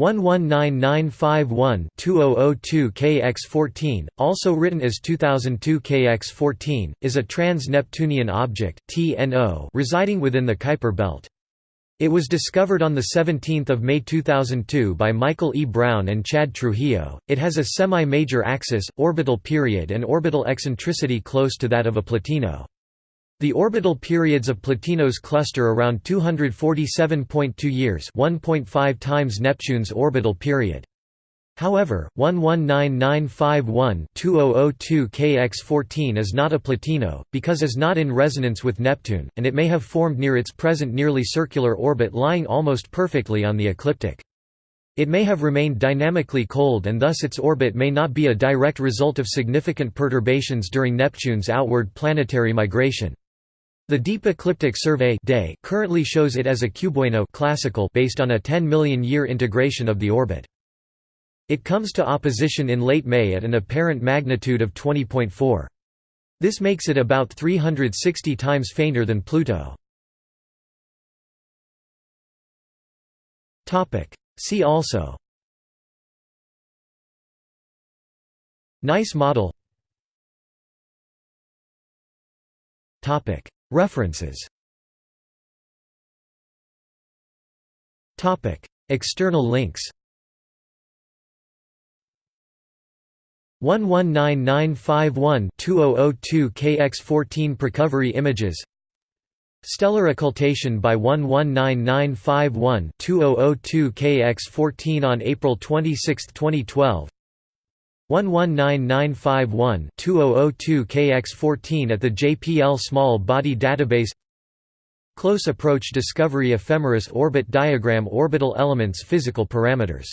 119951-2002 KX14, also written as 2002 KX14, is a trans-Neptunian object (TNO) residing within the Kuiper belt. It was discovered on 17 May 2002 by Michael E. Brown and Chad Trujillo. It has a semi-major axis, orbital period and orbital eccentricity close to that of a Plutino. The orbital periods of Plutino's cluster around 247.2 years 1.5 times Neptune's orbital period. However, 119951-2002 KX14 is not a Plutino, because is not in resonance with Neptune, and it may have formed near its present nearly circular orbit lying almost perfectly on the ecliptic. It may have remained dynamically cold and thus its orbit may not be a direct result of significant perturbations during Neptune's outward planetary migration. The Deep Ecliptic Survey day currently shows it as a cubewaino classical based on a 10 million year integration of the orbit. It comes to opposition in late May at an apparent magnitude of 20.4. This makes it about 360 times fainter than Pluto. See also Nice model References. External links. 119951-2002 KX14 Precovery images. Stellar occultation by 119951-2002 KX14 on April 26, 2012 119951-2002 KX14 at the JPL Small Body Database. Close Approach Discovery Ephemeris Orbit Diagram Orbital Elements Physical Parameters